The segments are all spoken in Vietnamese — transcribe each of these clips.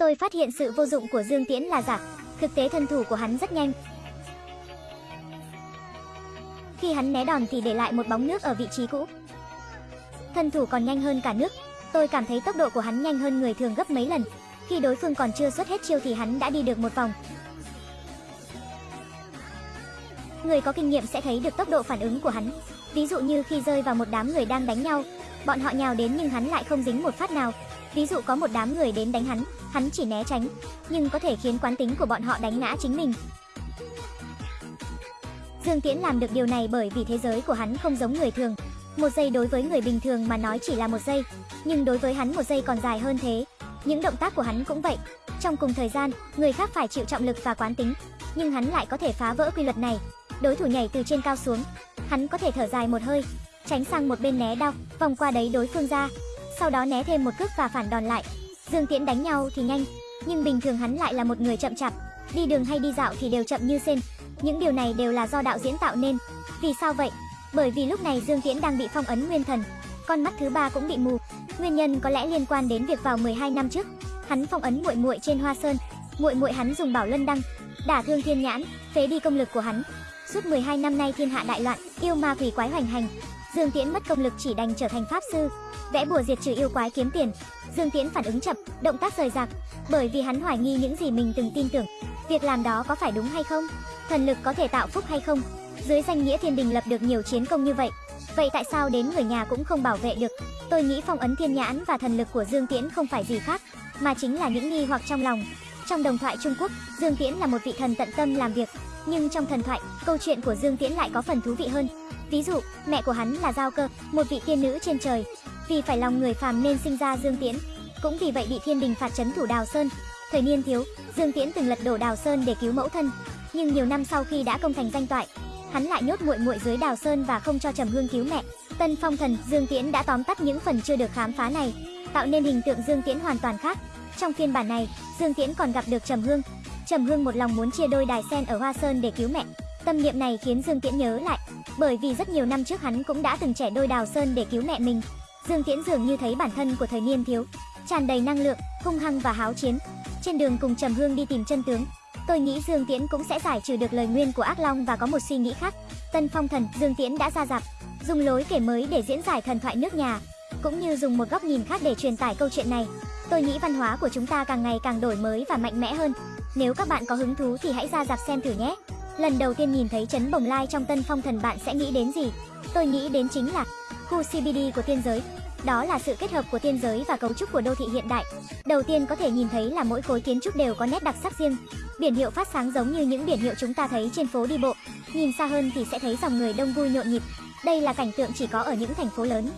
Tôi phát hiện sự vô dụng của Dương Tiễn là giả, thực tế thân thủ của hắn rất nhanh. Khi hắn né đòn thì để lại một bóng nước ở vị trí cũ. Thân thủ còn nhanh hơn cả nước, tôi cảm thấy tốc độ của hắn nhanh hơn người thường gấp mấy lần. Khi đối phương còn chưa xuất hết chiêu thì hắn đã đi được một vòng. Người có kinh nghiệm sẽ thấy được tốc độ phản ứng của hắn. Ví dụ như khi rơi vào một đám người đang đánh nhau, bọn họ nhào đến nhưng hắn lại không dính một phát nào. Ví dụ có một đám người đến đánh hắn, hắn chỉ né tránh, nhưng có thể khiến quán tính của bọn họ đánh ngã chính mình. Dương Tiễn làm được điều này bởi vì thế giới của hắn không giống người thường. Một giây đối với người bình thường mà nói chỉ là một giây, nhưng đối với hắn một giây còn dài hơn thế. Những động tác của hắn cũng vậy. Trong cùng thời gian, người khác phải chịu trọng lực và quán tính, nhưng hắn lại có thể phá vỡ quy luật này. Đối thủ nhảy từ trên cao xuống, hắn có thể thở dài một hơi, tránh sang một bên né đau, vòng qua đấy đối phương ra, sau đó né thêm một cước và phản đòn lại. Dương Tiễn đánh nhau thì nhanh, nhưng bình thường hắn lại là một người chậm chạp, đi đường hay đi dạo thì đều chậm như sen. Những điều này đều là do đạo diễn tạo nên. Vì sao vậy? Bởi vì lúc này Dương Tiễn đang bị phong ấn nguyên thần, con mắt thứ ba cũng bị mù. Nguyên nhân có lẽ liên quan đến việc vào 12 năm trước, hắn phong ấn muội muội trên Hoa Sơn. Muội muội hắn dùng Bảo Luân đăng đả thương Thiên Nhãn, phế đi công lực của hắn. Suốt 12 năm nay thiên hạ đại loạn, yêu ma quỷ quái hoành hành. Dương Tiễn mất công lực chỉ đành trở thành pháp sư, vẽ bùa diệt trừ yêu quái kiếm tiền. Dương Tiễn phản ứng chậm, động tác rời rạc, bởi vì hắn hoài nghi những gì mình từng tin tưởng. Việc làm đó có phải đúng hay không? Thần lực có thể tạo phúc hay không? Dưới danh nghĩa thiên đình lập được nhiều chiến công như vậy, vậy tại sao đến người nhà cũng không bảo vệ được? Tôi nghĩ phong ấn thiên nhãn và thần lực của Dương Tiễn không phải gì khác, mà chính là những nghi hoặc trong lòng. Trong đồng thoại Trung Quốc, Dương Tiễn là một vị thần tận tâm làm việc, nhưng trong thần thoại, câu chuyện của Dương Tiễn lại có phần thú vị hơn. Ví dụ, mẹ của hắn là Giao Cơ, một vị tiên nữ trên trời, vì phải lòng người phàm nên sinh ra Dương Tiễn, cũng vì vậy bị thiên đình phạt trấn thủ Đào Sơn. Thời niên thiếu, Dương Tiễn từng lật đổ Đào Sơn để cứu mẫu thân, nhưng nhiều năm sau khi đã công thành danh toại, hắn lại nhốt muội muội dưới Đào Sơn và không cho Trầm Hương cứu mẹ. Tân Phong Thần, Dương Tiễn đã tóm tắt những phần chưa được khám phá này, tạo nên hình tượng Dương Tiễn hoàn toàn khác. Trong phiên bản này, Dương Tiễn còn gặp được Trầm Hương. Trầm Hương một lòng muốn chia đôi đài sen ở Hoa Sơn để cứu mẹ. Tâm niệm này khiến Dương Tiễn nhớ lại, bởi vì rất nhiều năm trước hắn cũng đã từng trẻ đôi Đào Sơn để cứu mẹ mình. Dương Tiễn dường như thấy bản thân của thời niên thiếu, tràn đầy năng lượng, hung hăng và háo chiến. Trên đường cùng Trầm Hương đi tìm chân tướng, tôi nghĩ Dương Tiễn cũng sẽ giải trừ được lời nguyên của Ác Long và có một suy nghĩ khác. Tân Phong Thần, Dương Tiễn đã ra dạp, dùng lối kể mới để diễn giải thần thoại nước nhà, cũng như dùng một góc nhìn khác để truyền tải câu chuyện này. Tôi nghĩ văn hóa của chúng ta càng ngày càng đổi mới và mạnh mẽ hơn. Nếu các bạn có hứng thú thì hãy ra dạp xem thử nhé. Lần đầu tiên nhìn thấy chấn bồng lai trong Tân Phong Thần bạn sẽ nghĩ đến gì? Tôi nghĩ đến chính là khu CBD của tiên giới. Đó là sự kết hợp của tiên giới và cấu trúc của đô thị hiện đại. Đầu tiên có thể nhìn thấy là mỗi khối kiến trúc đều có nét đặc sắc riêng. Biển hiệu phát sáng giống như những biển hiệu chúng ta thấy trên phố đi bộ. Nhìn xa hơn thì sẽ thấy dòng người đông vui nhộn nhịp. Đây là cảnh tượng chỉ có ở những thành phố lớn.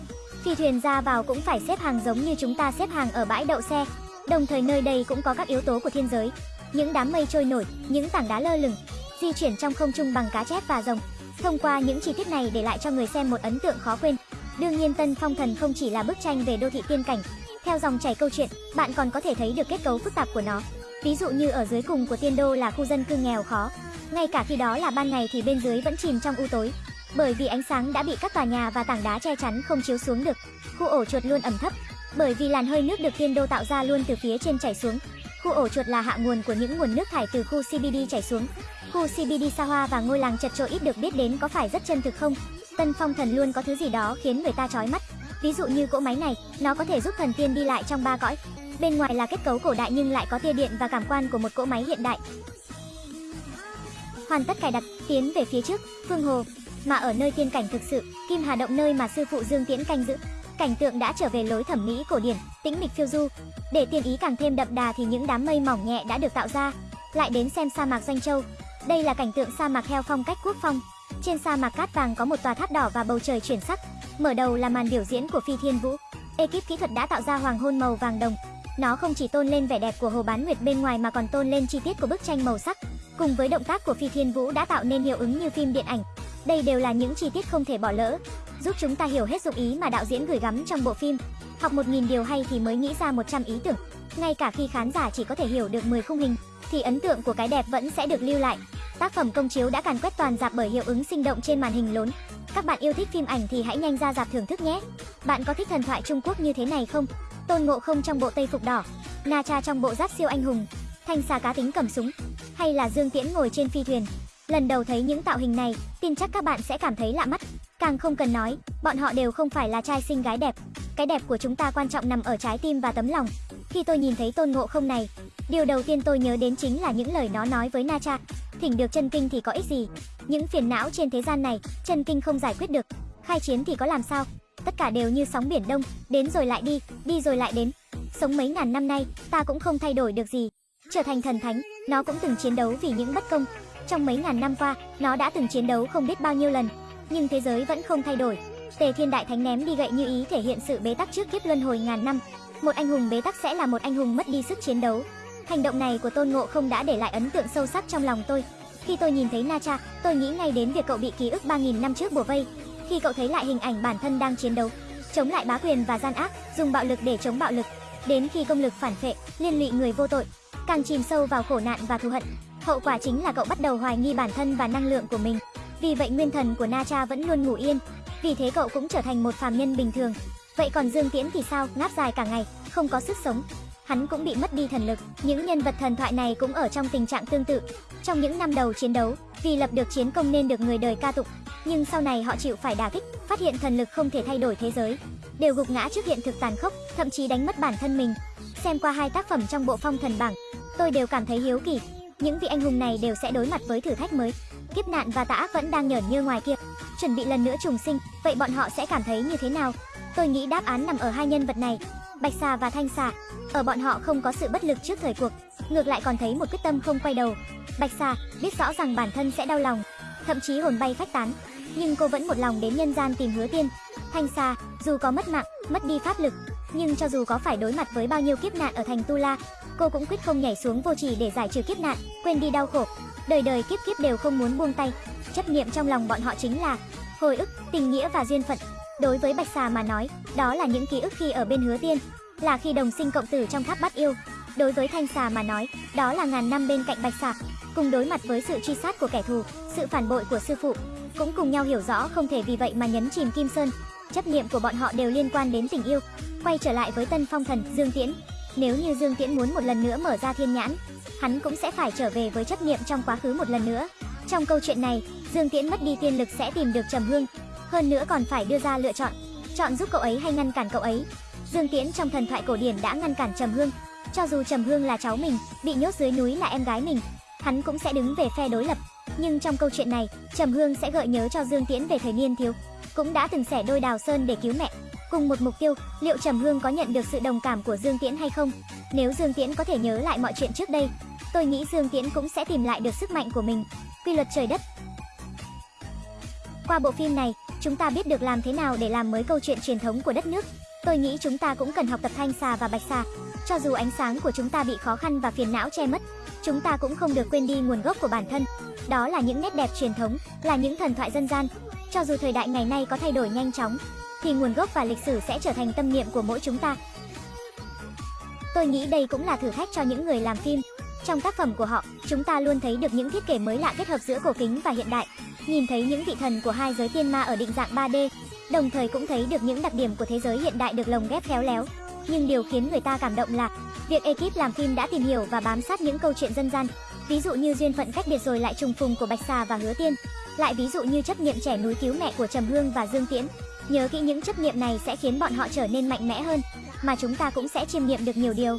Phi thuyền ra vào cũng phải xếp hàng giống như chúng ta xếp hàng ở bãi đậu xe. Đồng thời nơi đây cũng có các yếu tố của thiên giới. Những đám mây trôi nổi, những tảng đá lơ lửng, di chuyển trong không trung bằng cá chép và rồng. Thông qua những chi tiết này để lại cho người xem một ấn tượng khó quên. Đương nhiên Tân Phong Thần không chỉ là bức tranh về đô thị tiên cảnh. Theo dòng chảy câu chuyện, bạn còn có thể thấy được kết cấu phức tạp của nó. Ví dụ như ở dưới cùng của tiên đô là khu dân cư nghèo khó. Ngay cả khi đó là ban ngày thì bên dưới vẫn chìm trong u tối. Bởi vì ánh sáng đã bị các tòa nhà và tảng đá che chắn không chiếu xuống được. Khu ổ chuột luôn ẩm thấp, bởi vì làn hơi nước được tiên đô tạo ra luôn từ phía trên chảy xuống. Khu ổ chuột là hạ nguồn của những nguồn nước thải từ khu CBD chảy xuống. Khu CBD xa hoa và ngôi làng chật trội ít được biết đến có phải rất chân thực không? Tân Phong Thần luôn có thứ gì đó khiến người ta chói mắt. Ví dụ như cỗ máy này, nó có thể giúp thần tiên đi lại trong ba cõi. Bên ngoài là kết cấu cổ đại nhưng lại có tia điện và cảm quan của một cỗ máy hiện đại. Hoàn tất cài đặt, tiến về phía trước, Phương Hồ, mà ở nơi tiên cảnh thực sự, Kim Hà Động nơi mà sư phụ Dương Tiễn canh giữ. Cảnh tượng đã trở về lối thẩm mỹ cổ điển, tĩnh mịch phiêu du. Để tiên ý càng thêm đậm đà thì những đám mây mỏng nhẹ đã được tạo ra. Lại đến xem sa mạc Doanh Châu. Đây là cảnh tượng sa mạc theo phong cách quốc phong. Trên sa mạc cát vàng có một tòa tháp đỏ và bầu trời chuyển sắc. Mở đầu là màn biểu diễn của Phi Thiên Vũ. Ekip kỹ thuật đã tạo ra hoàng hôn màu vàng đồng. Nó không chỉ tôn lên vẻ đẹp của Hồ Bán Nguyệt bên ngoài mà còn tôn lên chi tiết của bức tranh màu sắc. Cùng với động tác của Phi Thiên Vũ đã tạo nên hiệu ứng như phim điện ảnh. Đây đều là những chi tiết không thể bỏ lỡ, giúp chúng ta hiểu hết dụng ý mà đạo diễn gửi gắm trong bộ phim. Học 1000 điều hay thì mới nghĩ ra 100 ý tưởng. Ngay cả khi khán giả chỉ có thể hiểu được 10 khung hình, thì ấn tượng của cái đẹp vẫn sẽ được lưu lại. Tác phẩm công chiếu đã càn quét toàn dạp bởi hiệu ứng sinh động trên màn hình lớn. Các bạn yêu thích phim ảnh thì hãy nhanh ra dạp thưởng thức nhé. Bạn có thích thần thoại Trung Quốc như thế này không? Tôn Ngộ Không trong bộ Tây phục đỏ, Na Cha trong bộ giáp siêu anh hùng, Thanh xà cá tính cầm súng, hay là Dương Tiễn ngồi trên phi thuyền. Lần đầu thấy những tạo hình này, tin chắc các bạn sẽ cảm thấy lạ mắt. Càng không cần nói, bọn họ đều không phải là trai xinh gái đẹp. Cái đẹp của chúng ta quan trọng nằm ở trái tim và tấm lòng. Khi tôi nhìn thấy Tôn Ngộ Không này, điều đầu tiên tôi nhớ đến chính là những lời nó nói với Na Cha. Thỉnh được chân kinh thì có ích gì? Những phiền não trên thế gian này, chân kinh không giải quyết được. Khai chiến thì có làm sao? Tất cả đều như sóng biển đông, đến rồi lại đi, đi rồi lại đến. Sống mấy ngàn năm nay, ta cũng không thay đổi được gì. Trở thành thần thánh, nó cũng từng chiến đấu vì những bất công. Trong mấy ngàn năm qua, nó đã từng chiến đấu không biết bao nhiêu lần, nhưng thế giới vẫn không thay đổi. Tề Thiên Đại Thánh ném đi gậy như ý thể hiện sự bế tắc trước kiếp luân hồi ngàn năm. Một anh hùng bế tắc sẽ là một anh hùng mất đi sức chiến đấu. Hành động này của Tôn Ngộ không đã để lại ấn tượng sâu sắc trong lòng tôi. Khi tôi nhìn thấy Na Cha, tôi nghĩ ngay đến việc cậu bị ký ức 3000 năm trước bùa vây. Khi cậu thấy lại hình ảnh bản thân đang chiến đấu, chống lại bá quyền và gian ác, dùng bạo lực để chống bạo lực, đến khi công lực phản phệ, liên lụy người vô tội, càng chìm sâu vào khổ nạn và thù hận. Hậu quả chính là cậu bắt đầu hoài nghi bản thân và năng lượng của mình. Vì vậy nguyên thần của Na Cha vẫn luôn ngủ yên, vì thế cậu cũng trở thành một phàm nhân bình thường. Vậy còn Dương Tiễn thì sao? Ngáp dài cả ngày, không có sức sống. Hắn cũng bị mất đi thần lực. Những nhân vật thần thoại này cũng ở trong tình trạng tương tự. Trong những năm đầu chiến đấu, vì lập được chiến công nên được người đời ca tụng, nhưng sau này họ chịu phải đả kích, phát hiện thần lực không thể thay đổi thế giới, đều gục ngã trước hiện thực tàn khốc, thậm chí đánh mất bản thân mình. Xem qua hai tác phẩm trong bộ Phong Thần bảng, tôi đều cảm thấy hiếu kỳ. Những vị anh hùng này đều sẽ đối mặt với thử thách mới. Kiếp nạn và tà ác vẫn đang nhởn như ngoài kia, chuẩn bị lần nữa trùng sinh, vậy bọn họ sẽ cảm thấy như thế nào? Tôi nghĩ đáp án nằm ở hai nhân vật này, Bạch Xà và Thanh Xà. Ở bọn họ không có sự bất lực trước thời cuộc, ngược lại còn thấy một quyết tâm không quay đầu. Bạch Xà biết rõ rằng bản thân sẽ đau lòng, thậm chí hồn bay phách tán, nhưng cô vẫn một lòng đến nhân gian tìm Hứa Tiên. Thanh Xà, dù có mất mạng, mất đi pháp lực, nhưng cho dù có phải đối mặt với bao nhiêu kiếp nạn ở thành Tu La, cô cũng quyết không nhảy xuống vô trì để giải trừ kiếp nạn, quên đi đau khổ. Đời đời kiếp kiếp đều không muốn buông tay. Chấp niệm trong lòng bọn họ chính là hồi ức, tình nghĩa và duyên phận. Đối với Bạch Xà mà nói, đó là những ký ức khi ở bên Hứa Tiên, là khi đồng sinh cộng tử trong tháp bắt yêu. Đối với Thanh Xà mà nói, đó là ngàn năm bên cạnh Bạch Xà, cùng đối mặt với sự truy sát của kẻ thù, sự phản bội của sư phụ, cũng cùng nhau hiểu rõ không thể vì vậy mà nhấn chìm Kim Sơn. Chấp niệm của bọn họ đều liên quan đến tình yêu. Quay trở lại với Tân Phong Thần, Dương Tiễn. Nếu như Dương Tiễn muốn một lần nữa mở ra thiên nhãn, hắn cũng sẽ phải trở về với chấp niệm trong quá khứ một lần nữa. Trong câu chuyện này, Dương Tiễn mất đi tiên lực sẽ tìm được Trầm Hương, hơn nữa còn phải đưa ra lựa chọn, chọn giúp cậu ấy hay ngăn cản cậu ấy. Dương Tiễn trong thần thoại cổ điển đã ngăn cản Trầm Hương, cho dù Trầm Hương là cháu mình, bị nhốt dưới núi là em gái mình, hắn cũng sẽ đứng về phe đối lập. Nhưng trong câu chuyện này, Trầm Hương sẽ gợi nhớ cho Dương Tiễn về thời niên thiếu, cũng đã từng xẻ đôi đào sơn để cứu mẹ. Cùng một mục tiêu, liệu Trầm Hương có nhận được sự đồng cảm của Dương Tiễn hay không? Nếu Dương Tiễn có thể nhớ lại mọi chuyện trước đây, tôi nghĩ Dương Tiễn cũng sẽ tìm lại được sức mạnh của mình. Quy luật trời đất. Qua bộ phim này, chúng ta biết được làm thế nào để làm mới câu chuyện truyền thống của đất nước. Tôi nghĩ chúng ta cũng cần học tập thanh xà và bạch xà. Cho dù ánh sáng của chúng ta bị khó khăn và phiền não che mất, chúng ta cũng không được quên đi nguồn gốc của bản thân. Đó là những nét đẹp truyền thống, là những thần thoại dân gian. Cho dù thời đại ngày nay có thay đổi nhanh chóng, thì nguồn gốc và lịch sử sẽ trở thành tâm niệm của mỗi chúng ta. Tôi nghĩ đây cũng là thử thách cho những người làm phim. Trong tác phẩm của họ, chúng ta luôn thấy được những thiết kế mới lạ kết hợp giữa cổ kính và hiện đại. Nhìn thấy những vị thần của hai giới tiên ma ở định dạng 3D, đồng thời cũng thấy được những đặc điểm của thế giới hiện đại được lồng ghép khéo léo. Nhưng điều khiến người ta cảm động là việc ekip làm phim đã tìm hiểu và bám sát những câu chuyện dân gian. Ví dụ như duyên phận cách biệt rồi lại trùng phùng của Bạch Xà và Hứa Tiên, lại ví dụ như chấp niệm trẻ núi cứu mẹ của Trầm Hương và Dương Tiễn. Nhớ kỹ những chấp niệm này sẽ khiến bọn họ trở nên mạnh mẽ hơn, mà chúng ta cũng sẽ chiêm nghiệm được nhiều điều.